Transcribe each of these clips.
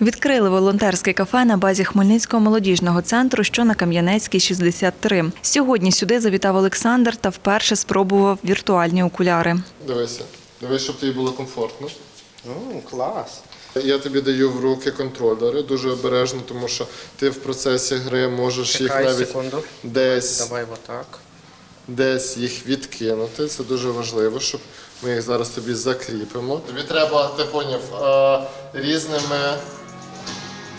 Відкрили волонтерське кафе на базі Хмельницького молодіжного центру, що на Кам'янецькій, 63. Сьогодні сюди завітав Олександр та вперше спробував віртуальні окуляри. Дивися, дивись, щоб тобі було комфортно. Ну, клас. Я тобі даю в руки контролери дуже обережно, тому що ти в процесі гри можеш їх навіть секунду. десь, Давай отак. десь їх відкинути. Це дуже важливо, щоб ми їх зараз тобі закріпимо. Тобі треба, ти поняв, е, різними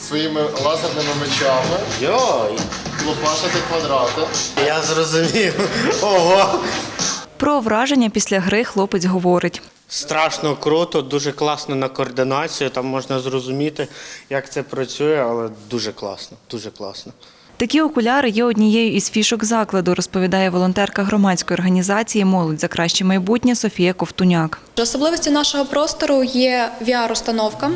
своїми лазерними мечами Йой, лопашити квадрати. я зрозумів. Ого. Про враження після гри хлопець говорить. Страшно круто, дуже класно на координацію. Там можна зрозуміти, як це працює, але дуже класно, дуже класно. Такі окуляри є однією із фішок закладу, розповідає волонтерка громадської організації Молодь за краще майбутнє Софія Ковтуняк. Особливістю нашого простору є VR-установка.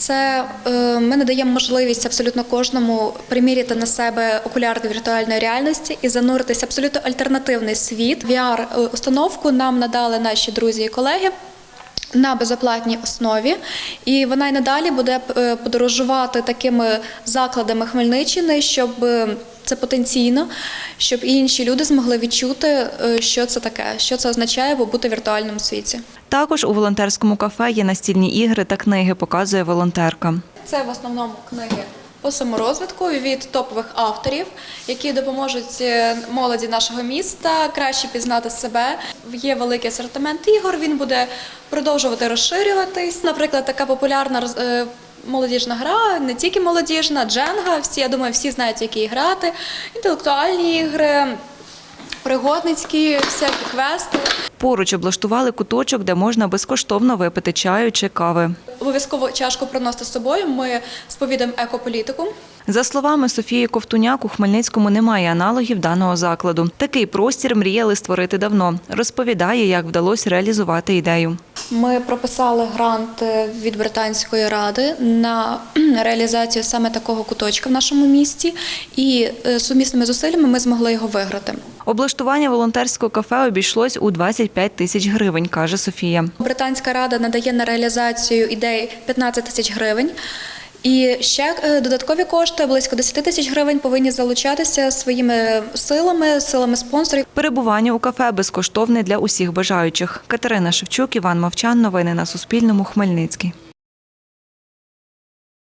Це е, ми надаємо можливість абсолютно кожному приміряти на себе окуляри віртуальної реальності і зануритися в абсолютно альтернативний світ. VR-установку нам надали наші друзі і колеги. На безоплатній основі, і вона й надалі буде е, подорожувати такими закладами Хмельниччини, щоб е, це потенційно, щоб і інші люди змогли відчути, е, що це таке, що це означає бути в віртуальному світі. Також у волонтерському кафе є настільні ігри та книги, показує волонтерка. Це в основному книги по саморозвитку від топових авторів, які допоможуть е, молоді нашого міста краще пізнати себе. Є великий асортимент ігор. Він буде продовжувати розширюватись. Наприклад, така популярна е, молодіжна гра, не тільки молодіжна, дженга. Всі я думаю, всі знають, які грати. Інтелектуальні ігри, пригодницькі, всякі квести. Поруч облаштували куточок, де можна безкоштовно випити чаю чи кави. Обов'язково чашку приносити з собою. Ми сповідуємо екополітику. За словами Софії Ковтуняк, у Хмельницькому немає аналогів даного закладу. Такий простір мріяли створити давно. Розповідає, як вдалося реалізувати ідею. Ми прописали грант е, від британської ради на реалізацію саме такого куточка в нашому місті, і е, сумісними зусиллями ми змогли його виграти. Облаштування волонтерського кафе обійшлось у 25 тисяч гривень, каже Софія. Британська рада надає на реалізацію ідей 15 тисяч гривень. І ще е, додаткові кошти близько 10 тисяч гривень повинні залучатися своїми силами, силами спонсорів. Перебування у кафе безкоштовне для усіх бажаючих. Катерина Шевчук, Іван Мовчан. Новини на Суспільному. Хмельницький.